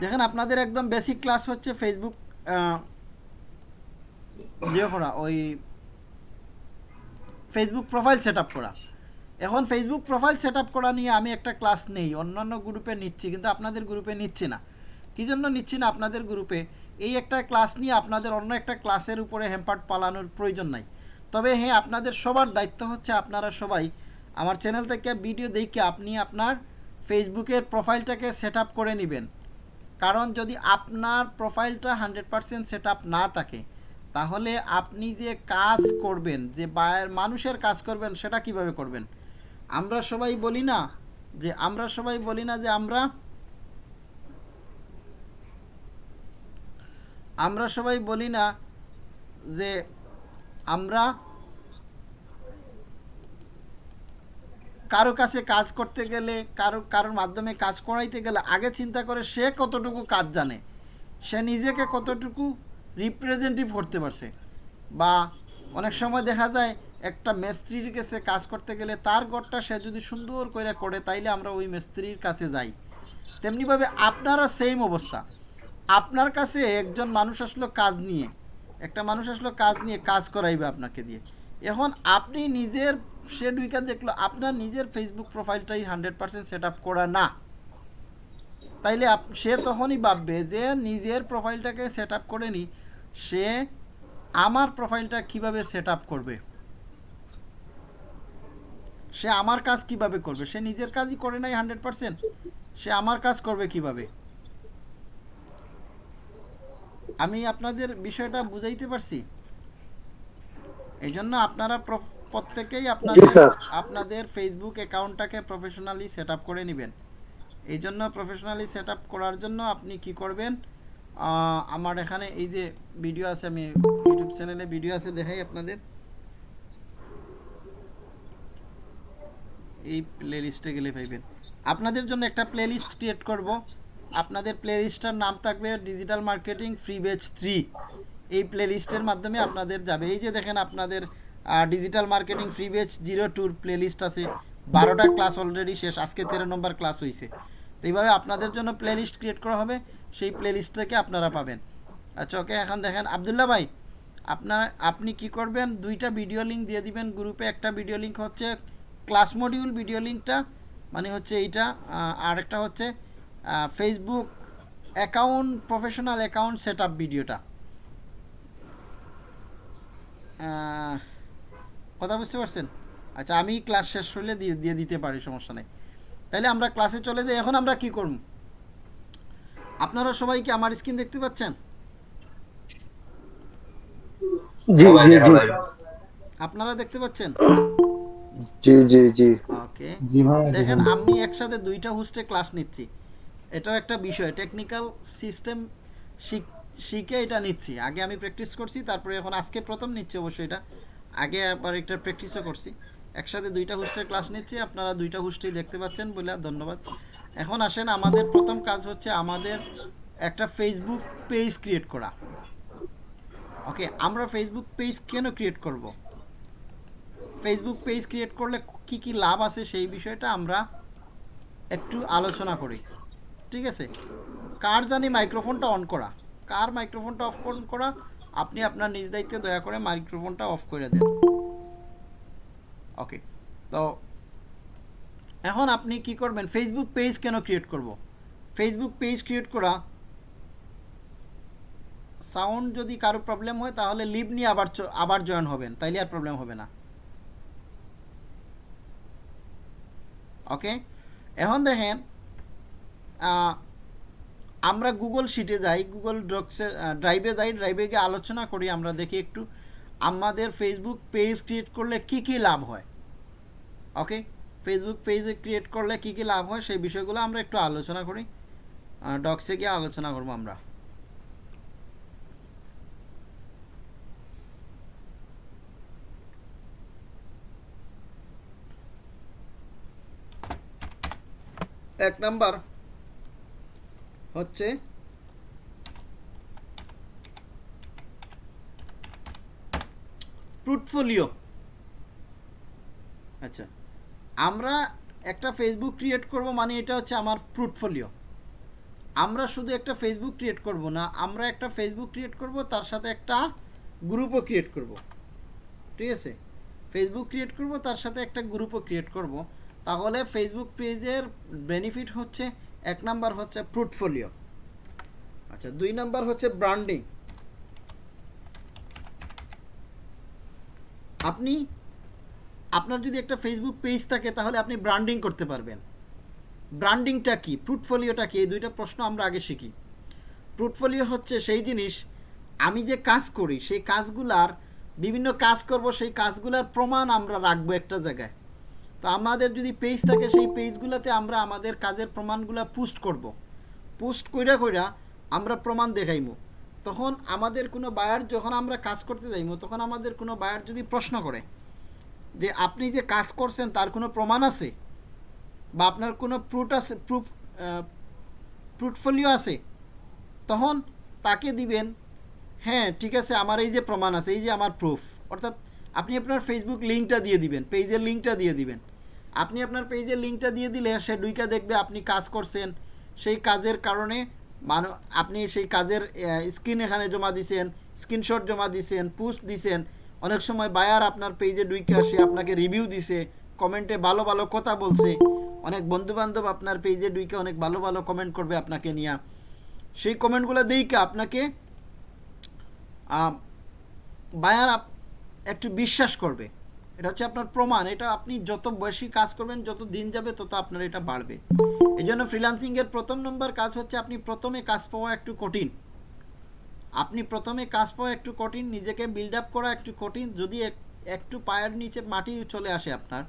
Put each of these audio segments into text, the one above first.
দেখেন আপনাদের একদম বেসিক ক্লাস হচ্ছে ফেসবুক ইয়ে করা, ওই ফেসবুক প্রোফাইল সেট করা। এখন ফেসবুক প্রোফাইল সেট করা নিয়ে আমি একটা ক্লাস নেই, অন্যান্য গ্রুপে নিচ্ছি, কিন্তু আপনাদের গ্রুপে নিচ্ছি না। কী জন্য নিচ্ছি না আপনাদের গ্রুপে এই একটা ক্লাস নিয়ে আপনাদের অন্য একটা ক্লাসের উপরে হ্যাম্পার্ট পালানোর প্রয়োজন নাই। তবে হ্যাঁ আপনাদের সবার দায়িত্ব হচ্ছে আপনারা সবাই আমার চ্যানেল থেকে ভিডিও দেখে আপনি আপনার ফেসবুকের প্রোফাইলটাকে সেট করে নেবেন। কারণ যদি আপনার প্রোফাইলটা হান্ড্রেড পারসেন্ট সেট না থাকে, তাহলে আপনি যে কাজ করবেন, যে বায়ের মানুষের কাজ করবেন, সেটা কীভাবে করবেন? আমরা সবাই বলি না যে, আমরা সবাই বলি না যে আমরা আমরা সবাই বলি না যে আমরা কারও কাছে কাজ করতে গেলে, কারও, কারোর মাধ্যমে কাজ করাইতে গেলে আগে চিন্তা করে সে কতটুকু কাজ জানে। সে নিজেকে কতটুকু রিপ্রেজেন্টেটিভ করতে পারছে। বা অনেক সময় দেখা যায় একটা মিস্ত্রির কাছে কাজ করতে গেলে তার ঘরটা সে যদি সুন্দর করে করে, তাইলে আমরা ওই মিস্ত্রির কাছে যাই। তেমনিভাবে আপনারা সেম অবস্থা। আপনার কাছে একজন মানুষ আসলো কাজ নিয়ে, একটা মানুষ আসলো কাজ নিয়ে, কাজ করাইবে আপনাকে দিয়ে। এখন আপনি নিজের সে দুইকা দেখল, আপনার নিজের ফেসবুক প্রোফাইলটাই হান্ড্রেড পার্সেন্ট সেট আপ করা না। তাইলে সে তখনই ভাববে যে নিজের প্রোফাইলটাকে সেট আপ করে নি, সে আমার প্রোফাইলটা কীভাবে সেট আপ করবে? সে আমার কাজ কীভাবে করবে? সে নিজের কাজই করে নাই হান্ড্রেড পার্সেন্ট সে আমার কাজ করবে কীভাবে? আমি আপনাদের বিষয়টা বুঝাইতে পারছি? এই জন্য আপনারা প্রত্যেকেই আপনাদের আপনাদের ফেসবুক অ্যাকাউন্টটাকে প্রফেশনালি সেটআপ করে নেবেন। এই জন্য প্রফেশনালি সেটআপ করার জন্য আপনি কি করবেন আমার এখানে এই যে ভিডিও আছে আমি ইউটিউব চ্যানেলে ভিডিও আছে দেখাই আপনাদের। এই প্লে লিস্টে গেলে পাইবেন। আপনাদের জন্য একটা প্লে লিস্ট ক্রিয়েট করব। আপনাদের প্লে লিস্টটার নাম থাকবে digital marketing free batch three এই প্লে লিস্টের মাধ্যমে আপনাদের যাবে। এই যে দেখেন আপনাদের digital marketing free batch zero টুর প্লে লিস্ট আছে। বারোটা ক্লাস অলরেডি শেষ, আজকে তেরো নম্বর ক্লাস হয়েছে তো এইভাবে আপনাদের জন্য প্লে লিস্ট ক্রিয়েট করা হবে, সেই প্লে লিস্ট থেকে আপনারা পাবেন। আচ্ছা ওকে এখন দেখেন, আবদুল্লাহ ভাই, আপনার, আপনি কি করবেন? দুইটা ভিডিও লিঙ্ক দিয়ে দিবেন গ্রুপে একটা ভিডিও লিঙ্ক হচ্ছে ক্লাস মডিউল ভিডিও লিঙ্কটা মানে হচ্ছে এইটা। আর একটা হচ্ছে Facebook account professional account set ভিডিওটা কথা বুঝতে পারছেন? আচ্ছা আমি ক্লাস শেষ হলে দিয়ে দিয়ে দিতে পারি সমস্যা নেই। তাহলে আমরা ক্লাসে চলে যাই এখন আমরা কি করব? আপনারা সবাই কি আমার স্ক্রিন দেখতে পাচ্ছেন? জি জি জি। আপনারা দেখতে পাচ্ছেন? জি জি জি। ওকে জি ভাই দেখেন আমি একসাথে দুইটা হোস্টে ক্লাস নিচ্ছি। এটাও একটা বিষয় টেকনিক্যাল সিস্টেম শিখে এটা নিচ্ছি। আগে আমি প্র্যাকটিস করছি তারপরে এখন আজকে প্রথম নিচ্ছি অবশ্যই এটা। আগে আবার একটা প্র্যাকটিসও করছি। একসাথে দুইটা হোস্টের ক্লাস নিচ্ছি, আপনারা দুইটা হোস্টেই দেখতে পাচ্ছেন বলে ধন্যবাদ। এখন আসেন, আমাদের প্রথম কাজ হচ্ছে আমাদের একটা ফেসবুক পেজ ক্রিয়েট করা। ওকে আমরা ফেসবুক পেজ কেন ক্রিয়েট করব? ফেসবুক পেজ ক্রিয়েট করলে কি কি লাভ আছে সেই বিষয়টা আমরা একটু আলোচনা করি। ঠিক আছে? কার জানি মাইক্রোফোনটা অন করা। কার মাইক্রোফোনটা অফ করা? আপনি আপনার নিজ দায়িত্বে দয়া করে মাইক্রোফোনটা অফ করে দেন। ওকে তো এখন আপনি কি করবেন? ফেসবুক পেজ কেন ক্রিয়েট করব? ফেসবুক পেজ ক্রিয়েট করা সাউন্ড যদি কারও প্রবলেম হয়, তাহলে লিভ নিয়ে আবার আবার জয়েন হবেন। তাইলে আর প্রবলেম হবে না। ওকে এখন দেখেন আমরা গুগল শিটে যাই গুগল ড্রক্সে ড্রাইভে যাই ড্রাইভে গিয়ে আলোচনা করি, আমরা দেখি একটু আমাদের ফেসবুক পেজ ক্রিয়েট করলে কি কি লাভ হয়। ওকে ফেসবুক পেজ ক্রিয়েট করলে কি কি লাভ হয়, সেই বিষয়গুলো আমরা একটু আলোচনা করি। ডক্সে গিয়ে আলোচনা করব আমরা। এক নাম্বার হচ্ছে পোর্টফোলিও আচ্ছা আমরা একটা ফেসবুক ক্রিয়েট করব মানে এটা হচ্ছে আমার পোর্টফোলিও আমরা শুধু একটা ফেসবুক ক্রিয়েট করব না, আমরা একটা ফেসবুক ক্রিয়েট করব, তার সাথে একটা গ্রুপও ক্রিয়েট করব। ঠিক আছে? ফেসবুক ক্রিয়েট করব, তার সাথে একটা গ্রুপও ক্রিয়েট করব। তাহলে ফেসবুক পেজের বেনিফিট হচ্ছে এক নাম্বার হচ্ছে পোর্টফোলিও আচ্ছা দুই নাম্বার হচ্ছে ব্র্যান্ডিং আপনি, আপনার যদি একটা ফেসবুক পেজ থাকে, তাহলে আপনি ব্র্যান্ডিং করতে পারবেন। ব্র্যান্ডিংটা কি? পোর্টফোলিওটা কি? এই দুইটা প্রশ্ন আমরা আগে শিখি। পোর্টফোলিও হচ্ছে সেই জিনিস, আমি যে কাজ করি, সেই কাজগুলার, বিভিন্ন কাজ করব, সেই কাজগুলার প্রমাণ আমরা রাখব একটা জায়গায়। তো আমাদের যদি পেজ থাকে, সেই পেজগুলোতে আমরা আমাদের কাজের প্রমাণগুলো পোস্ট করব। পোস্ট কইরা কইরা আমরা প্রমাণ দেখাইমু। তখন আমাদের কোনো বায়ার যখন আমরা কাজ করতে যাইমু, তখন আমাদের কোনো বায়ার যদি প্রশ্ন করে যে, আপনি যে কাজ করছেন, তার কোনো প্রমাণ আছে? বা আপনার কোনো প্রুট আছে প্রুফ পোর্টফোলিও আছে? তখন তাকে দিবেন হ্যাঁ ঠিক আছে, আমার এই যে প্রমাণ আছে, এই যে আমার প্রুফ অর্থাৎ আপনি আপনার ফেসবুক লিঙ্কটা দিয়ে দিবেন পেজের লিঙ্কটা দিয়ে দিবেন। আপনি আপনার পেজের লিঙ্কটা দিয়ে দিলে সে দুইটা দেখবে আপনি কাজ করছেন। সেই কাজের কারণে মানু, আপনি সেই কাজের স্ক্রিন এখানে জমা দিছেন স্ক্রিনশট জমা দিছেন পোস্ট দিছেন। অনেক সময় বায়ার আপনার পেজে ডুইকে আসে, আপনাকে রিভিউ দিছে কমেন্টে ভালো ভালো কথা বলছে। অনেক বন্ধু বান্ধব আপনার পেজে ডুইকে অনেক ভালো ভালো কমেন্ট করবে আপনাকে নিয়ে। সেই কমেন্টগুলো দিইকে আপনাকে বায়ার একটু বিশ্বাস করবে। এটা হচ্ছে আপনার প্রমাণ, এটা আপনি যত বেশি কাজ করবেন, যত দিন যাবে, তত আপনার এটা বাড়বে। এই জন্য ফ্রিলান্সিংয়ের প্রথম নম্বর কাজ হচ্ছে আপনি প্রথমে কাজ পাওয়া একটু কঠিন। আপনি প্রথমে কাজ পাওয়া একটু কঠিন, নিজেকে বিল্ড আপ করা একটু কঠিন, যদি এক- একটু পায়ের নিচে মাটি চলে আসে আপনার,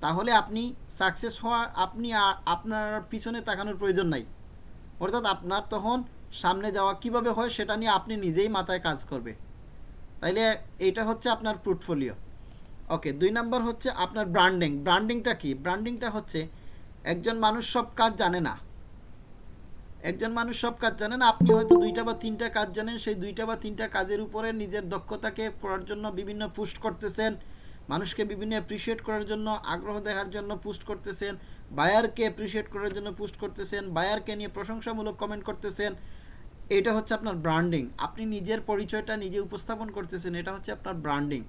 তাহলে আপনি সাকসেস হওয়া আপনি আপনার পিছনে তাকানোর প্রয়োজন নাই। অর্থাৎ আপনার তখন সামনে যাওয়া কীভাবে হয়, সেটা নিয়ে আপনি নিজেই মাথায় কাজ করবে। তাইলে এইটা হচ্ছে আপনার পোর্টফোলিও ওকে দুই নাম্বার হচ্ছে আপনার ব্র্যান্ডিং ব্র্যান্ডিংটা কি? ব্র্যান্ডিংটা হচ্ছে একজন মানুষ সব কাজ জানে না। একজন মানুষ সব কাজ জানে না, আপনি হয়তো দুইটা বা তিনটা কাজ জানেন, সেই দুইটা বা তিনটা কাজের উপরে নিজের দক্ষতাকে করার জন্য বিভিন্ন পোস্ট করতেছেন, মানুষকে বিভিন্ন অ্যাপ্রিসিয়েট করার জন্য, আগ্রহ দেখার জন্য পোস্ট করতেছেন বায়ারকে অ্যাপ্রিসিয়েট করার জন্য পোস্ট করতেছেন বায়ারকে নিয়ে প্রশংসামূলক কমেন্ট করতেছেন এটা হচ্ছে আপনার ব্র্যান্ডিং আপনি নিজের পরিচয়টা নিজে উপস্থাপন করতেছেন, এটা হচ্ছে আপনার ব্র্যান্ডিং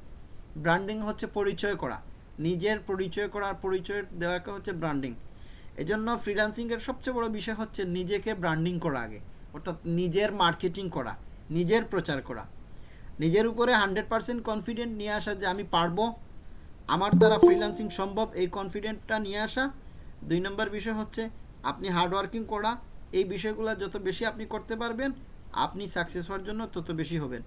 ব্র্যান্ডিং হচ্ছে পরিচয় করা। নিজের পরিচয় করার পরিচয় দেওয়াকে হচ্ছে ব্র্যান্ডিং এজন্য ফ্রিল্যান্সিংয়ের সবচেয়ে বড় বিষয় হচ্ছে নিজেকে ব্র্যান্ডিং করা আগে। অর্থাৎ নিজের মার্কেটিং করা, নিজের প্রচার করা। নিজের উপরে হান্ড্রেড পারসেন্ট কনফিডেন্ট নিয়ে আসা যে আমি পারব, আমার দ্বারা ফ্রিল্যান্সিং সম্ভব, এই কনফিডেন্টটা নিয়ে আসা। দুই নম্বর বিষয় হচ্ছে আপনি হার্ডওয়ার্কিং করা এই বিষয়গুলো যত বেশি আপনি করতে পারবেন, আপনি সাকসেস হওয়ার জন্য তত বেশি হবেন।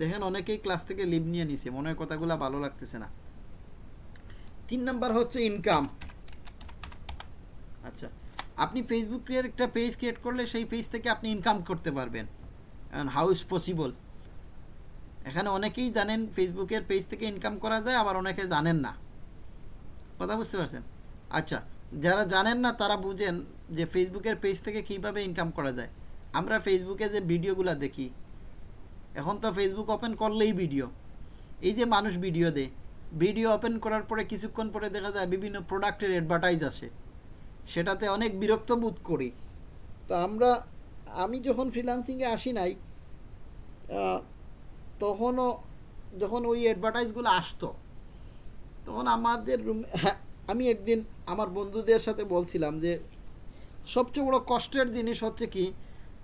দেখেন অনেকেই ক্লাস থেকে লিভ নিয়ে নিছে, মনে হয় কথাগুলো ভালো লাগতেছে না। তিন নাম্বার হচ্ছে ইনকাম আচ্ছা আপনি ফেসবুক ক্রিয়েট একটা পেজ ক্রিয়েট করলে সেই পেজ থেকে আপনি ইনকাম করতে পারবেন। হাউ ইজ পসিবল এখানে অনেকেই জানেন ফেসবুকের পেজ থেকে ইনকাম করা যায়, আবার অনেকে জানেন না। কথা বুঝতে পারছেন? আচ্ছা যারা জানেন না তারা বুঝেন যে ফেসবুকের পেজ থেকে কীভাবে ইনকাম করা যায়। আমরা ফেসবুকে যে ভিডিওগুলো দেখি, এখন তো ফেসবুক ওপেন করলেই ভিডিও এই যে মানুষ ভিডিও দেয় ভিডিও ওপেন করার পরে কিছুক্ষণ পরে দেখা যায় বিভিন্ন প্রোডাক্টের অ্যাডভার্টাইজ আসে। সেটাতে অনেক বিরক্ত বোধ করি। তো আমরা, আমি যখন ফ্রিল্যান্সিংয়ে আসি নাই তখনও যখন ওই অ্যাডভার্টাইজগুলো আসতো, তখন আমাদের রুম আমি একদিন আমার বন্ধুদের সাথে বলছিলাম যে সবচেয়ে বড় কষ্টের জিনিস হচ্ছে কি,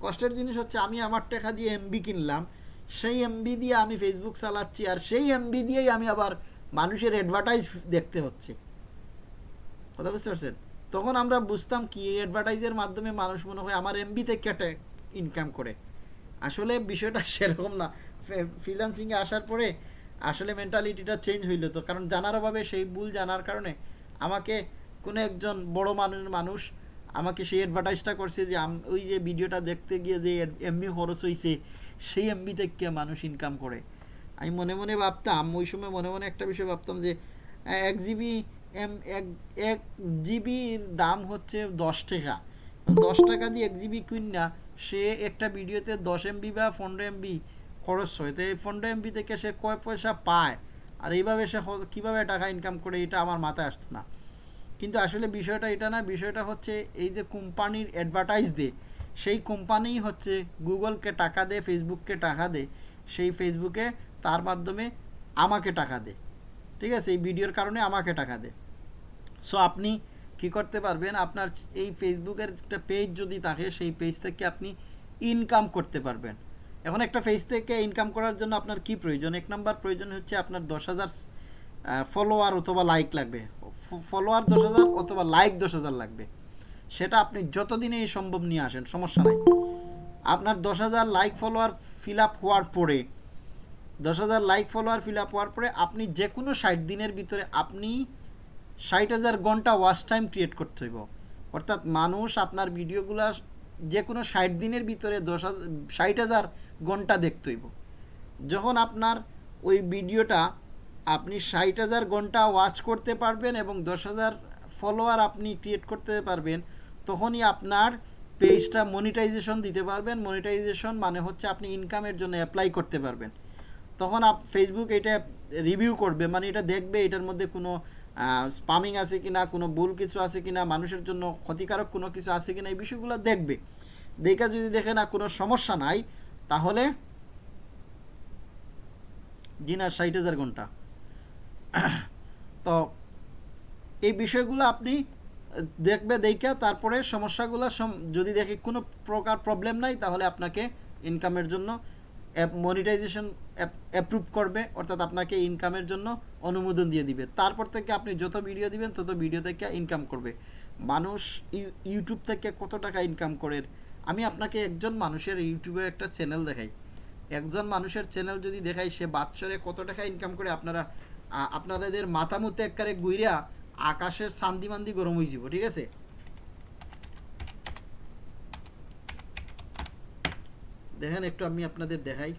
কষ্টের জিনিস হচ্ছে আমি আমার টাকা দিয়ে এমবি কিনলাম, সেই এমবি দিয়ে আমি ফেসবুক চালাচ্ছি আর সেই এমবি দিয়েই আমি আবার মানুষের অ্যাডভার্টাইজ দেখতে হচ্ছে। কথা বুঝতে পারছেন? তখন আমরা বুঝতাম কি এই অ্যাডভার্টাইজের মাধ্যমে মানুষ মনে হয় আমার এমবিতে কেটে ইনকাম করে। আসলে বিষয়টা সেরকম না। ফ্রিল্যান্সিংয়ে আসার পরে আসলে মেন্টালিটিটা চেঞ্জ হইল তো। কারণ জানার অভাবে সেই ভুল জানার কারণে আমাকে কোনো একজন বড় মানুষ মানুষ আমাকে সেই অ্যাডভার্টাইজটা করছে যে ওই যে ভিডিওটা দেখতে গিয়ে যে এমবি খরচ হয়েছে সেই এমবি থেকে মানুষ ইনকাম করে? আমি মনে মনে ভাবতাম, ওই সময় মনে মনে একটা বিষয় ভাবতাম যে এক জিবি এম এক এক জিবির দাম হচ্ছে দশ টাকা। দশ টাকা দিয়ে এক জিবি কিনা, সে একটা ভিডিওতে দশ এমবি বা পনেরো এমবি খরচ হয়। তো এই পনেরো এমবি থেকে সে কয় পয়সা পায়? আর এইভাবে সে কীভাবে টাকা ইনকাম করে, এটা আমার মাথায় আসতো না। কিন্তু আসলে বিষয়টা এটা না, বিষয়টা হচ্ছে এই যে কোম্পানির অ্যাডভার্টাইজ দে, সেই কোম্পানি হচ্ছে গুগলকে টাকা দে, ফেসবুককে টাকা দে, সেই ফেসবুকে তার মাধ্যমে আমাকে টাকা দেয় ঠিক আছে? এই ভিডিওর কারণে আমাকে টাকা দেয় সো আপনি কি করতে পারবেন? আপনার এই ফেসবুকের একটা পেজ যদি থাকে, সেই পেজ থেকে আপনি ইনকাম করতে পারবেন। এখন একটা পেজ থেকে ইনকাম করার জন্য আপনার কি প্রয়োজন? এক নাম্বার প্রয়োজন হচ্ছে আপনার দশ হাজার ফলোয়ার অথবা লাইক লাগবে। ফলোয়ার দশ হাজার অথবা লাইক দশ হাজার লাগবে। সেটা আপনি যতদিনে এই সম্ভব নিয়ে আসেন, সমস্যা নাই। আপনার দশ হাজার লাইক ফলোয়ার ফিল আপ হওয়ার পরে, দশ হাজার লাইক ফলোয়ার ফিল আপ হওয়ার পরে আপনি যে কোনো ষাট দিনের ভিতরে আপনি ষাট হাজার ঘণ্টা ওয়াচ টাইম ক্রিয়েট করতে হইব। অর্থাৎ মানুষ আপনার ভিডিওগুলো যে কোনো ষাট দিনের ভিতরে দশ হাজার ষাট হাজার ঘণ্টা দেখতে হইব। যখন আপনার ওই ভিডিওটা আপনি ষাট হাজার ঘণ্টা ওয়াচ করতে পারবেন এবং দশ হাজার ফলোয়ার আপনি ক্রিয়েট করতে পারবেন, তখনই আপনার পেজটা মনিটাইজেশন দিতে পারবেন। মনিটাইজেশন মানে হচ্ছে আপনি ইনকামের জন্য অ্যাপ্লাই করতে পারবেন। তখন আপ ফেসবুক এটা রিভিউ করবে মানে এটা দেখবে এটার মধ্যে কোনো স্পামিং আছে কিনা, কোনো ভুল কিছু আছে কিনা, মানুষের জন্য ক্ষতিকারক কোনো কিছু আছে কিনা, এই বিষয়গুলো দেখবে। দেখে যদি দেখে না কোনো সমস্যা নাই, তাহলে জি না ষাট হাজার ঘণ্টা। তো এই বিষয়গুলো আপনি দেখবে দেখা তারপরে সমস্যাগুলো যদি দেখে কোনো প্রকার প্রবলেম নাই, তাহলে আপনাকে ইনকামের জন্য অ্যাপ মনিটাইজেশন অ্যাপ্রুভ করবে, অর্থাৎ আপনাকে ইনকামের জন্য অনুমোদন দিয়ে দিবে। তারপর থেকে আপনি যত ভিডিও দিবেন, তত ভিডিও থেকে ইনকাম করবে। মানুষ ইউ- ইউটিউব থেকে কত টাকা ইনকাম করে? আমি আপনাকে একজন মানুষের ইউটিউবে একটা চ্যানেল দেখাই। একজন মানুষের চ্যানেল যদি দেখাই, সে বাৎসরে কত টাকা ইনকাম করে? আপনারা আপনাদের মাথা মুতে একবারে গুইরা আকাশের শান্তি মান্দি গরম হয়ে যাব, ঠিক আছে? দেখেন, একটু আমি আপনাদের দেখাই।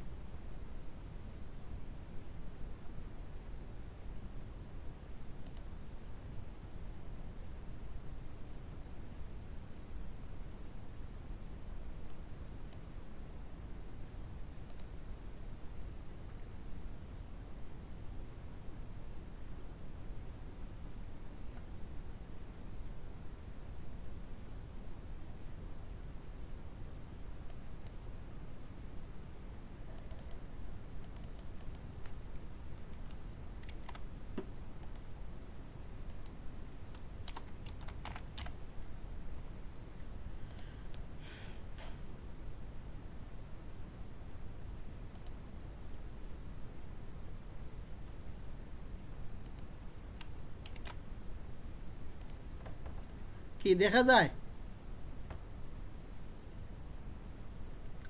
কি দেখা যায়?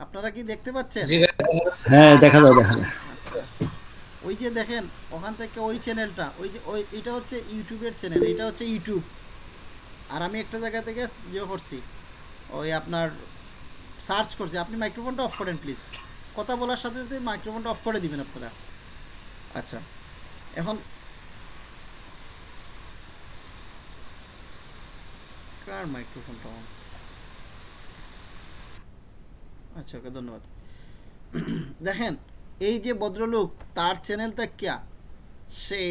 আপনারা কি দেখতে পাচ্ছেন? জি হ্যাঁ দেখা যায় দেখা যায়। আচ্ছা। ওই যে দেখেন ওখান থেকে ওই চ্যানেলটা ওই যে ওই এটা হচ্ছে ইউটিউবের চ্যানেল এটা হচ্ছে ইউটিউব। আর আমি একটা জায়গা থেকে ইয়ে করছি ওই আপনার সার্চ করছি। আপনি মাইক্রোফোনটা অফ করেন প্লিজ। কথা বলার সাথে সাথে মাইক্রোফোনটা অফ করে দিবেন আপনারা। আচ্ছা এখন কার মাইক্রোফোনটা অন। আচ্ছা ওকে, ধন্যবাদ। দেখেন, এই যে ভদ্রলোক, তার চ্যানেল কিয়া? সে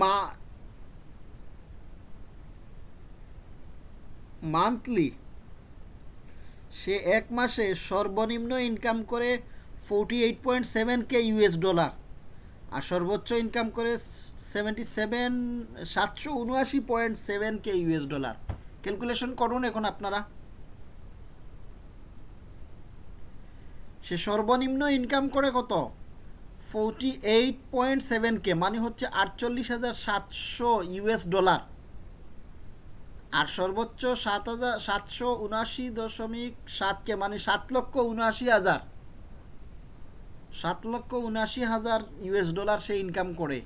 মা মান্থলি সে এক মাসে সর্বনিম্ন ইনকাম করে forty eight point seven K US dollar আর সর্বোচ্চ ইনকাম করে সেভেন্টি সেভেন সাতশো উনআশি point seven K US dollar calculation করুন এখন আপনারা। সে সর্বনিম্ন ইনকাম করে কত? Forty eight point seven K মানে হচ্ছে আটচল্লিশ হাজার সাতশো ইউএস ডলার আর সর্বোচ্চ সাত হাজার, সাতশো উনআশি দশমিক সাত কে মানে সাত লক্ষ উনআশি হাজার। সাত লক্ষ উনআশি হাজার ইউএস ডলার সে ইনকাম করে।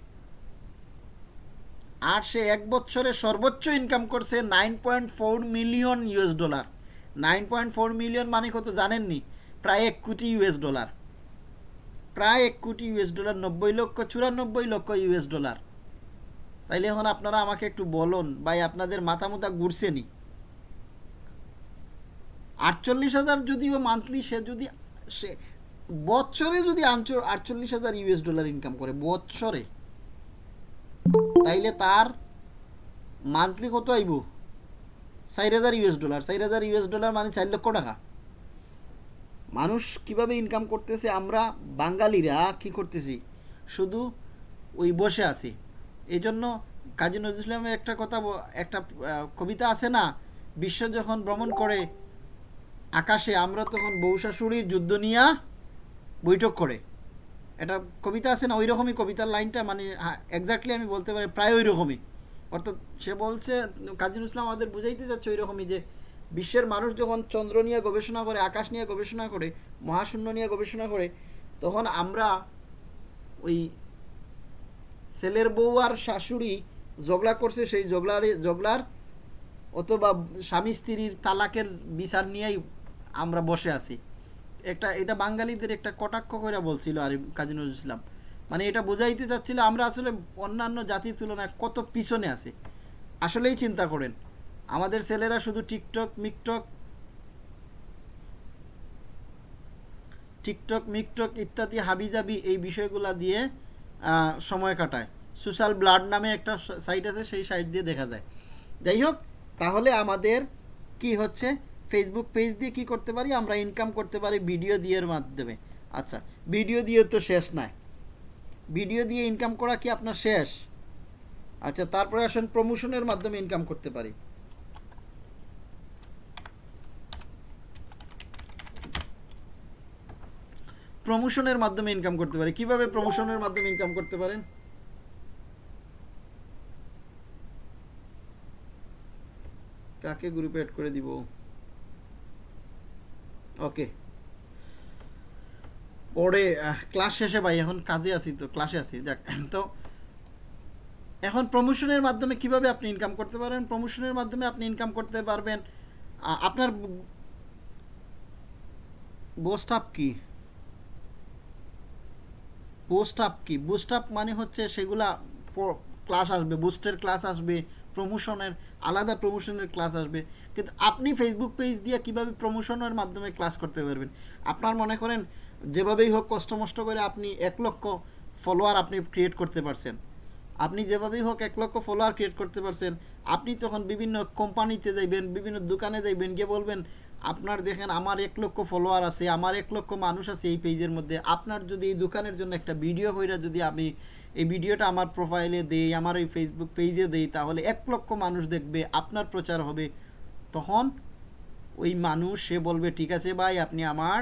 আর সে এক বছরে সর্বোচ্চ ইনকাম করছে nine point four million US dollar nine point four million মানে কত জানেননি? প্রায় এক কোটি ইউএস ডলার প্রায় এক কোটি ইউএস ডলার নব্বই লক্ষ, চুরানব্বই লক্ষ ইউএস ডলার তাইলে এখন আপনারা আমাকে একটু বলুন, ভাই আপনাদের মাথা মুথা ঘুরছে নি? আটচল্লিশ হাজার যদিও মান্থলি সে যদি, সে বছরে যদি আটচল্লিশ হাজার ইউএস ডলার ইনকাম করে, বছরে। তাইলে তার মান্থলি কত আইব? চার হাজার ইউএস ডলার চার হাজার ইউএস ডলার মানে চার লক্ষ টাকা। মানুষ কীভাবে ইনকাম করতেছে? আমরা বাঙালিরা কি করতেছি? শুধু ওই বসে আছি। এই জন্য কাজী নজরুল ইসলামের একটা কথা একটা কবিতা আছে না? বিশ্ব যখন ভ্রমণ করে আকাশে, আমরা তখন বউ শাশুড়ির যুদ্ধ নিয়ে বৈঠক করে। এটা কবিতা আছে না ওই রকমই কবিতার লাইনটা মানে এক্স্যাক্টলি আমি বলতে পারি প্রায় ওই রকমই অর্থাৎ সে বলছে, কাজী ইসলাম আমাদের বুঝাইতে যাচ্ছে ওই রকমই যে, বিশ্বের মানুষ যখন চন্দ্র নিয়ে গবেষণা করে, আকাশ নিয়ে গবেষণা করে, মহাশূন্য নিয়ে গবেষণা করে, তখন আমরা ওই ছেলের বউ আর শাশুড়ি ঝগড়া করছে, সেই ঝগড়ার ঝগড়ার অথবা স্বামী স্ত্রীর তালাকের বিচার নিয়েই আমরা বসে আছি। একটা, এটা বাঙালিদের একটা কটাক্ষ করে বলছিল আর কাজী নজরুল ইসলাম। মানে এটা বোঝাইতে চাচ্ছিল, আমরা আসলে অন্যান্য জাতির তুলনায় কত পিছনে আছে। আসলেই চিন্তা করেন, আমাদের ছেলেরা শুধু টিকটক, মিকটক টিকটক, মিকটক ইত্যাদি হাবিজাবি এই বিষয়গুলা দিয়ে সময় কাটায়। সোশ্যাল ব্লাড নামে একটা সাইট আছে, সেই সাইট দিয়ে দেখা যায়। যাই হোক, তাহলে আমাদের কি হচ্ছে? ফেসবুক পেজ দিয়ে কি করতে পারি? আমরা ইনকাম করতে পারি ভিডিও দিয়ে এর মাধ্যমে। আচ্ছা ভিডিও দিয়ে তো শেষ নাই। ভিডিও দিয়ে ইনকাম করা কি আপনার শেষ? আচ্ছা তারপরে আসেন প্রমোশনের মাধ্যমে ইনকাম করতে পারি। প্রমোশনের মাধ্যমে ইনকাম করতে পারি। কীভাবে প্রমোশনের মাধ্যমে ইনকাম করতে পারেন? কাকে গ্রুপে অ্যাড করে দিব? ওকে পরে ক্লাস শেষে ভাই, এখন কাজে আছি তো ক্লাসে আছি। যাক, তো এখন প্রমোশনের মাধ্যমে কীভাবে আপনি ইনকাম করতে পারেন? প্রমোশনের মাধ্যমে আপনি ইনকাম করতে পারবেন। আপনার বোস্ট আপ কি? বুস্ট আপ কি? বুস্ট আপ মানে হচ্ছে সেগুলা ক্লাস আসবে বুস্টের ক্লাস আসবে। প্রমোশনের আলাদা প্রমোশনের ক্লাস আসবে। কিন্তু আপনি ফেসবুক পেজ দিয়ে কীভাবে প্রমোশনের মাধ্যমে ক্লাস করতে পারবেন? আপনার মনে করেন, যেভাবেই হোক কষ্ট মষ্ট করে আপনি এক লক্ষ ফলোয়ার আপনি ক্রিয়েট করতে পারছেন। আপনি যেভাবেই হোক এক লক্ষ ফলোয়ার ক্রিয়েট করতে পারছেন, আপনি তখন বিভিন্ন কোম্পানিতে যাইবেন, বিভিন্ন দোকানে যাইবেন, গিয়ে বলবেন, আপনার দেখেন, আমার এক লক্ষ ফলোয়ার আছে, আমার এক লক্ষ মানুষ আছে এই পেজের মধ্যে। আপনার যদি এই দোকানের জন্য একটা ভিডিও কইরা যদি আমি এই ভিডিওটা আমার প্রোফাইলে দেই, আমার ওই ফেসবুক পেজে দেই, তাহলে এক লক্ষ মানুষ দেখবে, আপনার প্রচার হবে। তখন ওই মানুষ, সে বলবে, ঠিক আছে ভাই, আপনি আমার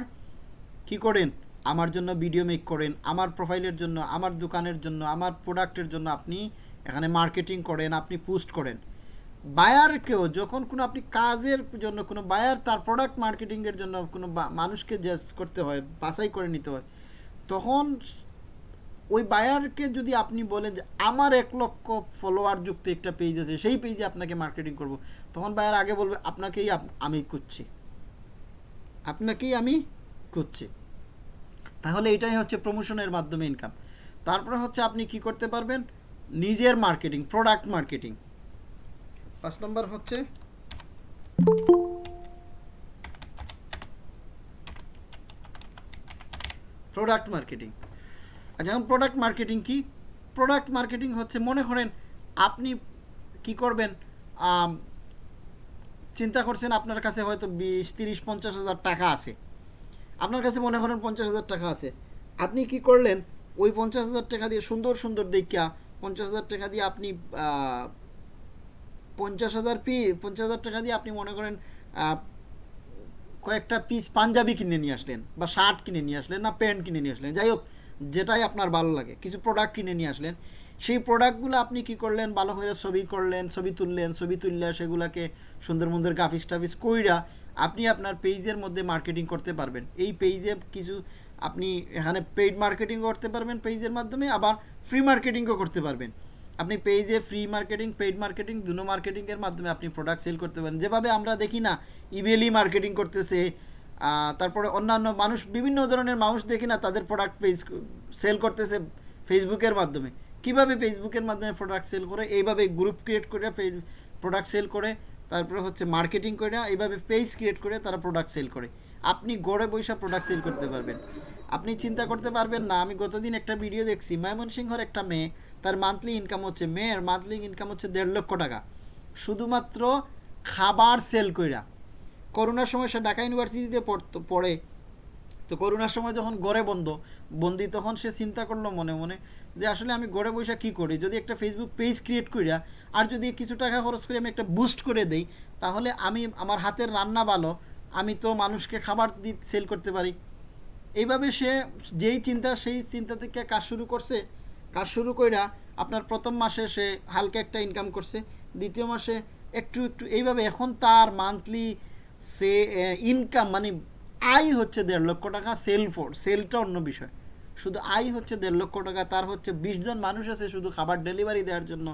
কি করেন? আমার জন্য ভিডিও মেক করেন, আমার প্রোফাইলের জন্য, আমার দোকানের জন্য, আমার প্রোডাক্টের জন্য আপনি এখানে মার্কেটিং করেন, আপনি পোস্ট করেন। বায়ারকেও যখন কোনো আপনি কাজের জন্য, কোনো বায়ার তার প্রোডাক্ট মার্কেটিংয়ের জন্য কোনো মানুষকে জাজ করতে হয়, বাছাই করে নিতে হয়, তখন ওই বায়ারকে যদি আপনি বলেন যে আমার এক লক্ষ ফলোয়ার যুক্ত একটা পেজ আছে, সেই পেজে আপনাকে মার্কেটিং করব, তখন বায়ার আগে বলবে, আপনাকেই আমি খুঁজছি। আপনাকেই আমি খুঁজছি। তাহলে এটাই হচ্ছে প্রমোশনের মাধ্যমে ইনকাম তারপরে হচ্ছে আপনি কি করতে পারবেন? নিজের মার্কেটিং প্রোডাক্ট মার্কেটিং পাঁচ নম্বর হচ্ছে প্রোডাক্ট মার্কেটিং আচ্ছা এখন প্রোডাক্ট মার্কেটিং কি? প্রোডাক্ট মার্কেটিং হচ্ছে মনে করেন আপনি কি করবেন চিন্তা করছেন আপনার কাছে হয়তো বিশ, তিরিশ, পঞ্চাশ হাজার টাকা আছে। আপনার কাছে মনে করেন পঞ্চাশ হাজার টাকা আছে। আপনি কি করলেন? ওই পঞ্চাশ হাজার টাকা দিয়ে সুন্দর সুন্দর দেখা পঞ্চাশ হাজার টাকা দিয়ে আপনি পঞ্চাশ হাজার পি, পঞ্চাশ হাজার টাকা দিয়ে আপনি মনে করেন কয়েকটা পিস পাঞ্জাবি কিনে নিয়ে আসলেন বা শার্ট কিনে নিয়ে আসলেন না প্যান্ট কিনে নিয়ে আসলেন। যাই হোক যেটাই আপনার ভালো লাগে। কিছু প্রোডাক্ট কিনে নিয়ে আসলেন, সেই প্রোডাক্টগুলো আপনি কি করলেন? ভালো করে ছবি করলেন, ছবি তুললেন, ছবি তুললে সেগুলোকে সুন্দর সুন্দর গ্রাফিক্স টাফিক্স কইরা আপনি আপনার পেজের মধ্যে মার্কেটিং করতে পারবেন। এই পেজে কিছু আপনি এখানে পেইড মার্কেটিং করতে পারবেন পেজের মাধ্যমে, আবার ফ্রি মার্কেটিংও করতে পারবেন। আপনি পেজে ফ্রি মার্কেটিং পেইড মার্কেটিং দুনো মার্কেটিংয়ের মাধ্যমে আপনি প্রোডাক্ট সেল করতে পারেন। যেভাবে আমরা দেখি না ইমেলই মার্কেটিং করতেছে তারপরে অন্যান্য মানুষ, বিভিন্ন ধরনের মানুষ দেখি না, তাদের প্রোডাক্ট পেজ সেল করতেছে ফেসবুকের মাধ্যমে। কীভাবে ফেসবুকের মাধ্যমে প্রোডাক্ট সেল করে? এইভাবে গ্রুপ ক্রিয়েট করে প্রোডাক্ট সেল করে, তারপরে হচ্ছে মার্কেটিং করে, এইভাবে পেজ ক্রিয়েট করে তারা প্রোডাক্ট সেল করে। আপনি গড়ে বৈশা প্রোডাক্ট সেল করতে পারবেন। আপনি চিন্তা করতে পারবেন না, আমি গতদিন একটা ভিডিও দেখছি, ময়মনসিংহর একটা মেয়ে, তার মান্থলি ইনকাম হচ্ছে, মেয়ের মান্থলি ইনকাম হচ্ছে দেড় লক্ষ টাকা। শুধুমাত্র খাবার সেল কইরা করোনার সময় সে ঢাকা ইউনিভার্সিটিতে পড়তো, পড়ে। তো করোনার সময় যখন গড়ে বন্ধ, বন্দি, তখন সে চিন্তা করল মনে মনে যে আসলে আমি গড়ে বসে কি করি? যদি একটা ফেসবুক পেজ ক্রিয়েট করিয়া আর যদি কিছু টাকা খরচ করে আমি একটা বুস্ট করে দেই, তাহলে আমি আমার হাতের রান্না ভালো, আমি তো মানুষকে খাবার দি সেল করতে পারি। এইভাবে সে যেই চিন্তা, সেই চিন্তা থেকে কাজ শুরু করছে। কাজ শুরু কইরা আপনার প্রথম মাসে সে হালকা একটা ইনকাম করছে, দ্বিতীয় মাসে একটু একটু, এইভাবে এখন তার মান্থলি সে ইনকাম মানে আয় হচ্ছে দেড় লক্ষ টাকা সেল ফোর সেলটা অন্য বিষয়। শুধু আয় হচ্ছে দেড় লক্ষ টাকা, তার হচ্ছে বিশ জন মানুষ আছে শুধু খাবার ডেলিভারি দেওয়ার জন্য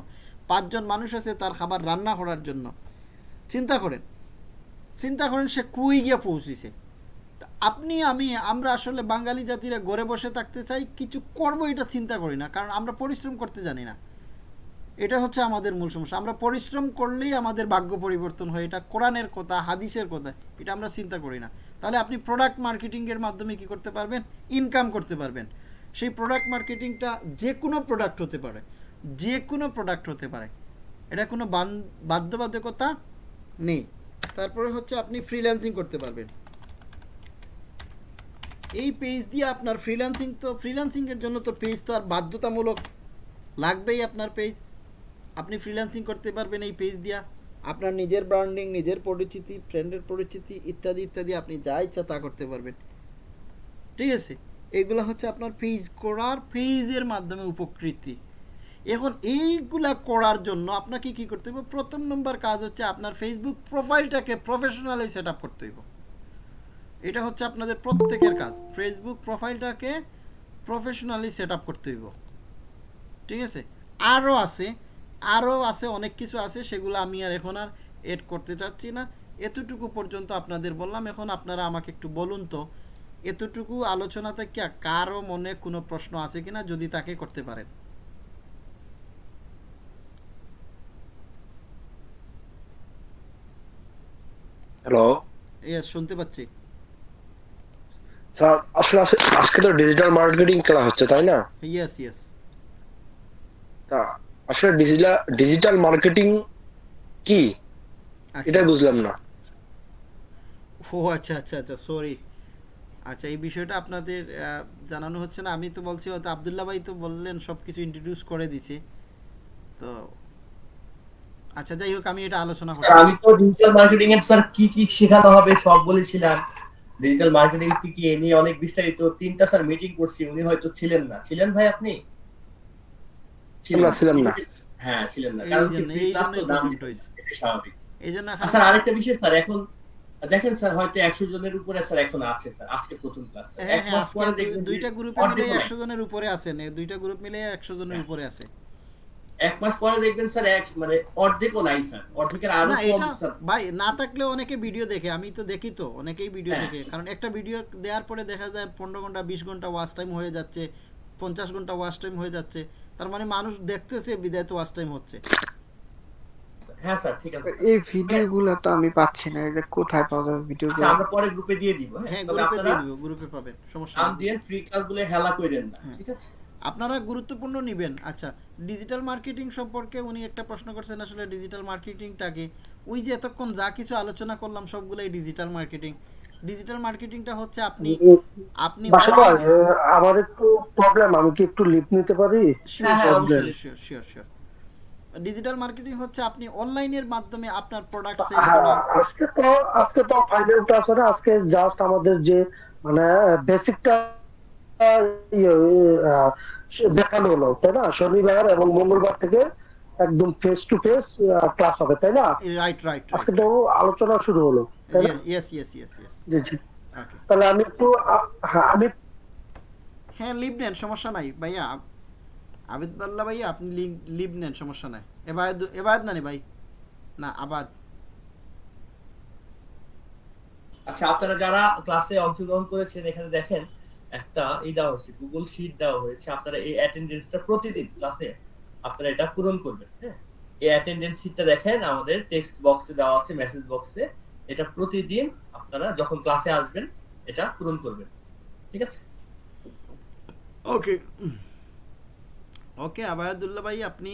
পাঁচজন মানুষ আছে তার খাবার রান্না করার জন্য। চিন্তা করেন চিন্তা করেন সে কুই গিয়ে পৌঁছিছে। আপনি, আমি, আমরা আসলে বাঙালি জাতিরা ঘরে বসে থাকতে চাই, কিছু করব এটা চিন্তা করি না, কারণ আমরা পরিশ্রম করতে জানি না। এটা হচ্ছে আমাদের মূল সমস্যা। আমরা পরিশ্রম করলেই আমাদের ভাগ্য পরিবর্তন হয়। এটা কোরআনের কথা, হাদিসের কথা, এটা আমরা চিন্তা করি না। তাহলে আপনি প্রোডাক্ট মার্কেটিংয়ের মাধ্যমে কি করতে পারবেন? ইনকাম করতে পারবেন। সেই প্রোডাক্ট মার্কেটিংটা যে কোনো প্রোডাক্ট হতে পারে। যে কোনো প্রোডাক্ট হতে পারে। এটা কোনো বাধ্যবাধকতা নেই। তারপরে হচ্ছে আপনি ফ্রিল্যান্সিং করতে পারবেন। এই পেজ দিয়ে আপনার ফ্রিল্যান্সিং তো ফ্রিল্যান্সিংয়ের জন্য তো পেজ তো আর বাধ্যতামূলক লাগবেই আপনার পেজ আপনি ফ্রিল্যান্সিং করতে পারবেন এই পেজ দিয়া। আপনার নিজের ব্র্যান্ডিং নিজের পরিচিতি ফ্রেন্ডের পরিচিতি ইত্যাদি ইত্যাদি আপনি যা ইচ্ছা তা করতে পারবেন। ঠিক আছে? এগুলো হচ্ছে আপনার পেজ করার পেজের মাধ্যমে উপকৃতি। এখন এইগুলা করার জন্য আপনাকে কি করতে হবে প্রথম নম্বর কাজ হচ্ছে আপনার ফেসবুক প্রোফাইলটাকে প্রফেশনালি সেট আপ করতে হইব। এটা হচ্ছে আপনাদের প্রত্যেকের কাজ। ফেসবুক প্রোফাইলটাকে প্রফেশনালি সেট আপ করতে হইব। ঠিক আছে? আরও আছে। আরও আছে অনেক কিছু আছে সেগুলো আমি আর এখন আর এড করতে চাচ্ছি না। এতটুকু পর্যন্ত আপনাদের বললাম এখন আপনারা আমাকে একটু বলুন তো এতটুকু আলোচনা থেকে কারও মনে কোনো প্রশ্ন আছে কিনা যদি তাকে করতে পারেন? হ্যালো ইয়েস শুনতে পাচ্ছি। স্যার আসলে আজকে- তো ডিজিটাল মার্কেটিং করা হচ্ছে তাই না? ইয়েস ইয়েস তা আসলে ডিজিটাল ডিজিটাল মার্কেটিং কি? আচ্ছা। এটাই বুঝলাম না। ও আচ্ছা আচ্ছা আচ্ছা সরি আচ্ছা এই বিষয়টা আপনাদের জানানো হচ্ছে না। আমি তো বলছি হয়তো আবদুল্লাহ ভাই তো বললেন সব কিছু ইন্ট্রোডিউস করে দিছে। তো আচ্ছা যাই হোক আমি এটা আলোচনা করছি। আমি তো ডিজিটাল মার্কেটিং এর স্যার কি কি শেখানো হবে সব বলেছিলাম। ডিজিটাল মার্কেটিং কি কি এ নিয়ে অনেক বিস্তারিত তিনটা স্যার মিটিং করছি উনি হয়তো ছিলেন না। ছিলেন ভাই আপনি? না, ছিলাম না। হ্যাঁ ছিলেন না কারণ কি ফ্রি ক্লাস তো দাম প্রবলেমটা হয়েছে। এটা স্বাভাবিক এই স্যার আরেকটা বিষয় স্যার এখন দেখেন স্যার হয়তো একশো জনের উপরে স্যার এখন আছে স্যার আজকে প্রথম ক্লাস এক মাস পরে দেখবেন দুইটা গ্রুপে অর্ধেক মিলে নাই। একশো জনের উপরে আছেন দুইটা গ্রুপ মিলে একশো জনের। উপরে আছে এক মাস পরে দেখবেন স্যার এক মানে অর্ধেকও নাই স্যার অর্ধেকের আরও কম স্যার ভাই না থাকলেও অনেকে ভিডিও দেখে আমি তো দেখি তো অনেকেই ভিডিও হ্যাঁ। দেখে কারণ একটা ভিডিও দেওয়ার পরে দেখা যায় পনেরো ঘণ্টা বিশ ঘণ্টা ওয়াচ টাইম হয়ে যাচ্ছে পঞ্চাশ ঘণ্টা ওয়াচ টাইম হয়ে যাচ্ছে তার মানে মানুষ দেখতেছে বিদায় তো ওয়াচ টাইম হচ্ছে। হ্যাঁ স্যার ঠিক আছে এই ভিডিওগুলো তো আমি পাচ্ছি না এটা কোথায় পাওয়া যাবে আচ্ছা ভিডিওগুলো আমরা পরে গ্রুপে দিয়ে দিব হ্যাঁ। হ্যাঁ গ্রুপে আপনারা দিয়ে দিব গ্রুপে পাবেন সমস্যা নেই। দিয়ে ফ্রি ক্লাস বলে হেলা কইরেন না হ্যাঁ। ঠিক আছে? আপনারা গুরুত্বপূর্ণ নেবেন। আচ্ছা ডিজিটাল মার্কেটিং সম্পর্কে উনি একটা প্রশ্ন করছেন আসলে ডিজিটাল মার্কেটিংটাকে ওই যে এতক্ষণ যা কিছু আলোচনা করলাম সবগুলোই ডিজিটাল মার্কেটিং ডিজিটাল মার্কেটিংটা হচ্ছে আপনি আপনি আমার একটু প্রবলেম আমি কি একটু লিভ নিতে পারি। Sure sure sure digital marketing হচ্ছে আপনি অনলাইনের মাধ্যমে আপনার প্রোডাক্ট সেল হ্যাঁ, করা আজকে তো আজকে তো ফাইনাল ক্লাস না, আজকে জাস্ট আমাদের যে মানে বেসিকটা দেখানো হলো তাই না? শনিবার এবং মঙ্গলবার থেকে একদম ফেস টু ফেস ক্লাস হবে তাই না? রাইট রাইট আজকে রাইট তো আলোচনা শুরু হলো। তাই না? ইয়েস ইয়েস ইয়েস ইয়েস জি জি। তাহলে আমি একটু হ্যাঁ আমি হ্যাঁ লিভ নেন সমস্যা নাই। ভাইয়া আবিদ বাল্লা ভাইয়া আপনি লিভ নেন সমস্যা নাই। এবাদ এবাদ না নি ভাই? না আবাদ। আচ্ছা আপনারা যারা ক্লাসে অংশগ্রহণ করেছেন এখানে দেখেন একটা এই দেওয়া হয়েছে গুগল শিট দেওয়া হয়েছে। আপনারা এই অ্যাটেন্ডেন্সটা প্রতিদিন ক্লাসে আপনারা এটা পূরণ করবেন হ্যাঁ? এই অ্যাটেন্ডেন্স শিটটা দেখেন আমাদের টেক্সট বক্সে দেওয়া আছে মেসেজ বক্সে এটা প্রতিদিন আপনারা যখন ক্লাসে আসবেন এটা পূরণ করবেন। ঠিক আছে? ওকে ওকে আবায়াদুল্লাহ ভাই আপনি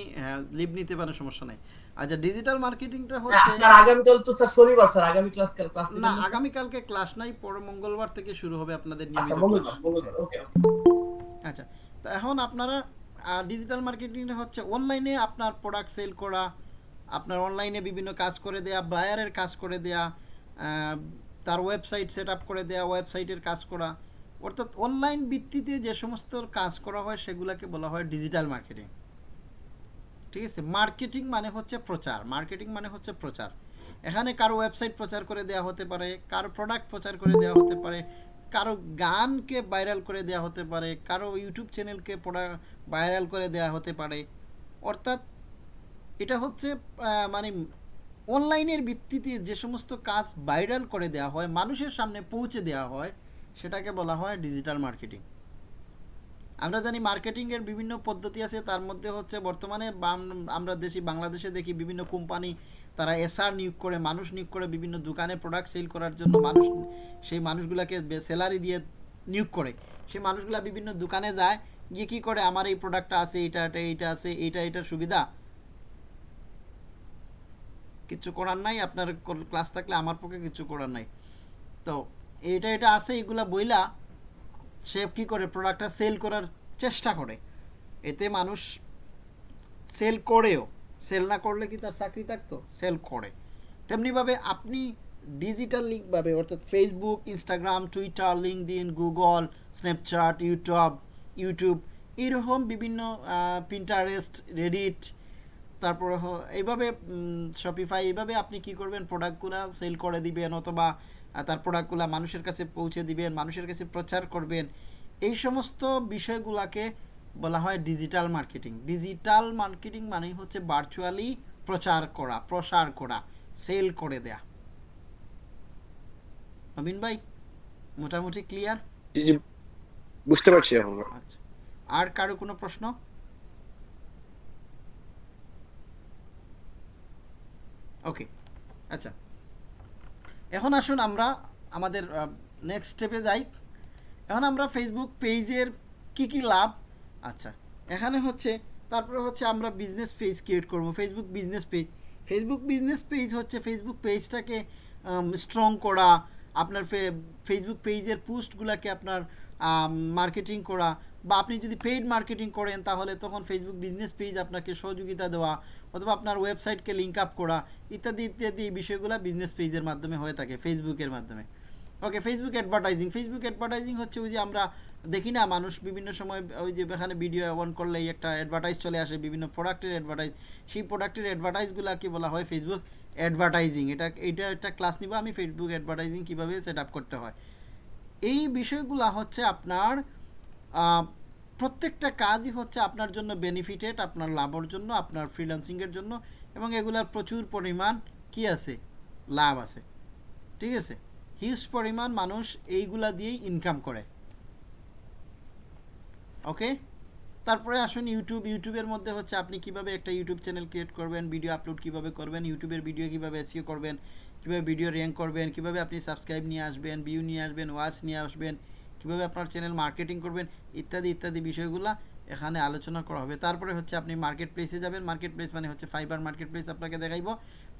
লিভ নিতে পারেন সমস্যা নাই। আচ্ছা ডিজিটাল মার্কেটিংটা হ্যাঁ, হচ্ছে স্যার আগামীকাল তো স্যার শনিবার স্যার আগামী ক্লাস কাল ক্লাস না আগামীকালকে ক্লাস নাই পরে মঙ্গলবার থেকে শুরু হবে আপনাদের আচ্ছা নিয়মিত মঙ্গলবার মঙ্গলবার ওকে আচ্ছা তো এখন আপনারা ডিজিটাল মার্কেটিং হচ্ছে অনলাইনে আপনার প্রোডাক্ট সেল করা আপনার অনলাইনে বিভিন্ন কাজ করে দেয়া বায়ারের কাজ করে দেয়া তার ওয়েবসাইট সেট আপ করে দেয়া ওয়েবসাইটের কাজ করা। অর্থাৎ অনলাইন ভিত্তিতে যে সমস্ত কাজ করা হয়, সেগুলোকে বলা হয় ডিজিটাল মার্কেটিং ঠিক আছে? মার্কেটিং মানে হচ্ছে প্রচার। মার্কেটিং মানে হচ্ছে প্রচার। এখানে কারও ওয়েবসাইট প্রচার করে দেওয়া হতে পারে, কারও প্রোডাক্ট প্রচার করে দেওয়া হতে পারে, কারও গানকে ভাইরাল করে দেওয়া হতে পারে, কারও ইউটিউব চ্যানেলকে ভাইরাল করে দেওয়া হতে পারে। অর্থাৎ এটা হচ্ছে মানে অনলাইনের ভিত্তিতে যে সমস্ত কাজ ভাইরাল করে দেওয়া হয়, মানুষের সামনে পৌঁছে দেওয়া হয়, সেটাকে বলা হয় ডিজিটাল মার্কেটিং। আমরা জানি মার্কেটিংয়ের বিভিন্ন পদ্ধতি আছে, তার মধ্যে হচ্ছে বর্তমানে আমরা দেশি, বাংলাদেশে দেখি বিভিন্ন কোম্পানি তারা এসআর নিয়োগ করে, মানুষ নিয়োগ করে বিভিন্ন দোকানে প্রোডাক্ট সেল করার জন্য মানুষ, সেই মানুষগুলোকে স্যালারি দিয়ে নিয়োগ করে। সেই মানুষগুলা বিভিন্ন দোকানে যায়, গিয়ে কী করে, আমার এই প্রোডাক্টটা আছে এইটা এটা এইটা আছে এইটা এটার সুবিধা। কিছু করার নাই, আপনার ক্লাস থাকলে আমার পক্ষে কিছু করার নাই। তো এটা এটা আছে, এগুলা বইলা সে কি করে? প্রোডাক্টটা সেল করার চেষ্টা করে। এতে মানুষ সেল করেও। সেল না করলে কি তার চাকরি থাকতো? সেল করে। তেমনিভাবে আপনি ডিজিটাল লিঙ্কভাবে অর্থাৎ Facebook Instagram Twitter LinkedIn Google Snapchat YouTube YouTube এরকম বিভিন্ন পিন্টারেস্ট রেডিট তারপরে এইভাবে শপিফাই এইভাবে আপনি কি করবেন? প্রোডাক্টগুলো সেল করে দিবেন অথবা তার প্রোডাক্টগুলো মানুষের কাছে পৌঁছে দিবেন মানুষের কাছে প্রচার করবেন। এই সমস্ত বিষয়গুলোকে বলা হয় ডিজিটাল মার্কেটিং ডিজিটাল মার্কেটিং মানেই হচ্ছে ভার্চুয়ালি প্রচার করা প্রসার করা সেল করে দেয়া। নবীন ভাই মোটামুটি ক্লিয়ার বুঝতে পারছি এখন। আচ্ছা। আর কারও কোনো প্রশ্ন? ওকে আচ্ছা। এখন আসুন আমরা আমাদের নেক্সট স্টেপে যাই। এখন আমরা ফেসবুক পেজের কি কি লাভ? আচ্ছা এখানে হচ্ছে, তারপরে হচ্ছে আমরা বিজনেস পেজ ক্রিয়েট করব। Facebook business page Facebook business page হচ্ছে ফেসবুক পেজটাকে স্ট্রং করা, আপনার ফেসবুক পেজের পোস্টগুলোকে আপনার মার্কেটিং করা বা আপনি যদি পেইড মার্কেটিং করেন, তাহলে তখন ফেসবুক বিজনেস পেজ আপনাকে সহযোগিতা দেওয়া অথবা আপনার ওয়েবসাইটকে লিঙ্ক আপ করা ইত্যাদি ইত্যাদি এই বিষয়গুলো বিজনেস পেজের মাধ্যমে হয়ে থাকে ফেসবুকের মাধ্যমে। Okay Facebook advertising Facebook advertising হচ্ছে ওই যে আমরা দেখি না, মানুষ বিভিন্ন সময় ওই যে এখানে ভিডিও অন করলেই একটা অ্যাডভার্টাইজ চলে আসে, বিভিন্ন প্রোডাক্টের অ্যাডভার্টাইজ সেই প্রোডাক্টের অ্যাডভার্টাইজগুলোকে বলা হয় ফেসবুক অ্যাডভার্টাইজিং এটা এটা একটা ক্লাস নিব আমি ফেসবুক অ্যাডভার্টাইজিং কীভাবে সেট আপ করতে হয়। এই বিষয়গুলো হচ্ছে আপনার প্রত্যেকটা কাজই হচ্ছে আপনার জন্য বেনিফিটেড আপনার লাভের জন্য, আপনার ফ্রিল্যান্সিংয়ের জন্য এবং এগুলার প্রচুর পরিমাণ কি আছে? লাভ আছে। ঠিক আছে? হিউজ পরিমাণ মানুষ এইগুলা দিয়েই ইনকাম করে। ওকে তারপরে আসুন ইউটিউব ইউটিউবের মধ্যে হচ্ছে আপনি কীভাবে একটা ইউটিউব চ্যানেল ক্রিয়েট করবেন ভিডিও আপলোড কীভাবে করবেন ইউটিউবের ভিডিও কীভাবে এসিও করবেন কীভাবে ভিডিও র্যাঙ্ক করবেন, কীভাবে আপনি সাবস্ক্রাইব নিয়ে আসবেন ভিউ নিয়ে আসবেন ওয়াচ নিয়ে আসবেন, কীভাবে আপনার চ্যানেল মার্কেটিং করবেন, ইত্যাদি ইত্যাদি বিষয়গুলো এখানে আলোচনা করা হবে। তারপরে হচ্ছে আপনি মার্কেট প্লেসে যাবেন। মার্কেট প্লেস মানে হচ্ছে ফাইবার মার্কেট প্লেস আপনাকে দেখাইবো।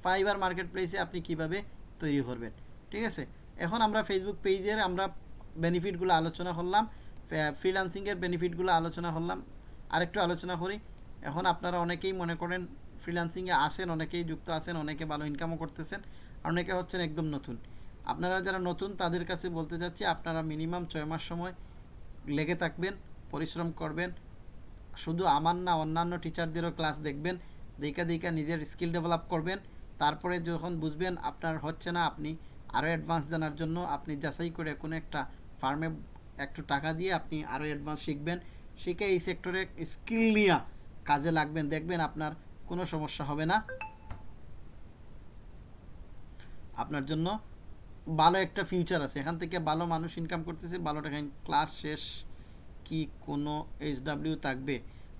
ফাইবার মার্কেট প্লেসে আপনি কীভাবে তৈরি করবেন, ঠিক আছে? এখন আমরা ফেসবুক পেজের আমরা বেনিফিটগুলো আলোচনা করলাম ফ্রিল্যান্সিংয়ের বেনিফিটগুলো আলোচনা করলাম। আরেকটু আলোচনা করি। এখন আপনারা অনেকেই মনে করেন ফ্রিলান্সিংয়ে আসেন, অনেকেই যুক্ত আছেন, অনেকে ভালো ইনকামও করতেছেন। আর অনেকে হচ্ছেন একদম নতুন। আপনারা যারা নতুন, তাদের কাছে বলতে চাচ্ছি, আপনারা মিনিমাম ছয় মাস সময় লেগে থাকবেন, পরিশ্রম করবেন। শুধু আমার না, অন্যান্য টিচারদেরও ক্লাস দেখবেন, দেখা দেখা নিজের স্কিল ডেভেলপ করবেন। তারপরে যখন বুঝবেন আপনার হচ্ছে না, আপনি আরও অ্যাডভান্স জানার জন্য আপনি যাচাই করে কোনো একটা ফার্মে একটু টাকা দিয়ে আপনি আরও অ্যাডভান্স শিখবেন। শিখে এই সেক্টরে স্কিল নিয়ে কাজে লাগবেন, দেখবেন আপনার কোনো সমস্যা হবে না। আপনার জন্য ভালো একটা ফিউচার আছে। এখান থেকে ভালো মানুষ ইনকাম করতেছে, ভালো টাকা ক্লাস শেষ কি কোনো এইচডাব্লিউ থাকবে?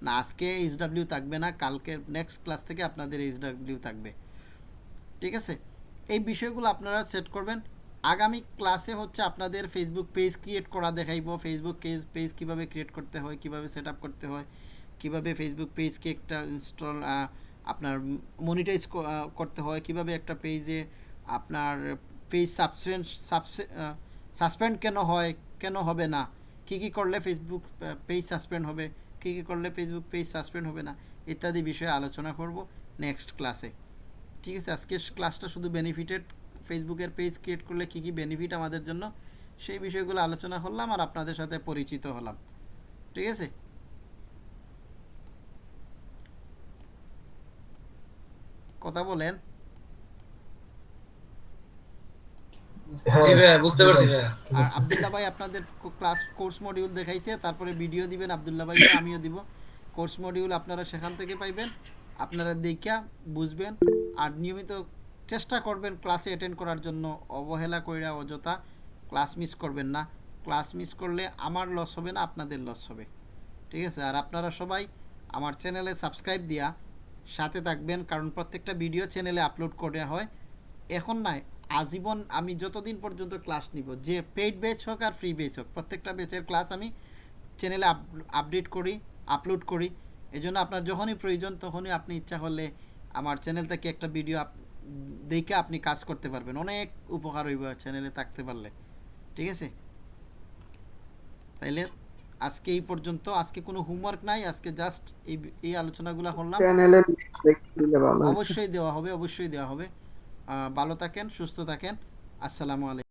না, আজকে এইচ এইচডাব্লিউ থাকবে না, কালকে নেক্সট ক্লাস থেকে আপনাদের এইচডাব্লিউ থাকবে। ঠিক আছে? এই বিষয়গুলো আপনারা সেট করবেন। আগামী ক্লাসে হচ্ছে আপনাদের ফেসবুক পেজ ক্রিয়েট করা দেখাইবো। ফেসবুক পেজ পেজ কীভাবে ক্রিয়েট করতে হয়, কীভাবে সেট করতে হয়, কীভাবে ফেসবুক পেজকে একটা ইনস্টল আপনার মনিটাইজ করতে হয়, কীভাবে একটা পেজে আপনার পেজ সাবসপেন্ড সাসপেন্ড কেন হয়, কেন হবে না? কি কি করলে ফেসবুক পেজ সাসপেন্ড হবে? কি কি করলে ফেসবুক পেজ সাসপেন্ড হবে না? ইত্যাদি বিষয়ে আলোচনা করব নেক্সট ক্লাসে ঠিক আছে? আজকে ক্লাসটা শুধু বেনিফিটেড ফেসবুকের পেজ ক্রিয়েট করলে কি কি বেনিফিট আমাদের জন্য, সেই বিষয়গুলো আলোচনা করলাম আর আপনাদের সাথে পরিচিত হলাম। ঠিক আছে? কথা বলেন। জি ভাইয়া বুঝতে পারছি ভাইয়া। আব্দুল্লাহ ভাই আপনাদের ক্লাস কোর্স মডিউল দেখাইছে তারপরে ভিডিও দিবেন আব্দুল্লাহ ভাই আমিও দিব। কোর্স মডিউল আপনারা সেখান থেকে পাইবেন আপনারা দেখা বুঝবেন আর নিয়মিত চেষ্টা করবেন ক্লাসে অ্যাটেন্ড করার জন্য অবহেলা কইরা অযথা ক্লাস মিস করবেন না। ক্লাস মিস করলে আমার লস হবে না আপনাদের লস হবে। ঠিক আছে? আর আপনারা সবাই আমার চ্যানেলে সাবস্ক্রাইব দিয়া সাথে থাকবেন কারণ প্রত্যেকটা ভিডিও চ্যানেলে আপলোড করা হয়। এখন নাই আজীবন আমি যতদিন পর্যন্ত ক্লাস নিব যে পেইড ব্যাচ হোক আর ফ্রি ব্যাচ হোক প্রত্যেকটা ব্যাচের ক্লাস আমি চ্যানেলে আপডেট করি আপলোড করি। এই জন্য আপনার যখনই প্রয়োজন তখনই আপনি ইচ্ছা করলে আমার চ্যানেল থেকে একটা ভিডিও দেখে আপনি কাজ করতে পারবেন। অনেক উপকার হইব চ্যানেলে থাকতে পারলে। ঠিক আছে? তাইলে আজকে এই পর্যন্ত। আজকে কোনো হোমওয়ার্ক নাই আজকে জাস্ট এই এই আলোচনাগুলো করলাম। অবশ্যই দেওয়া হবে অবশ্যই দেওয়া হবে। ভালো থাকেন সুস্থ থাকেন। আসসালামু আলাইকুম।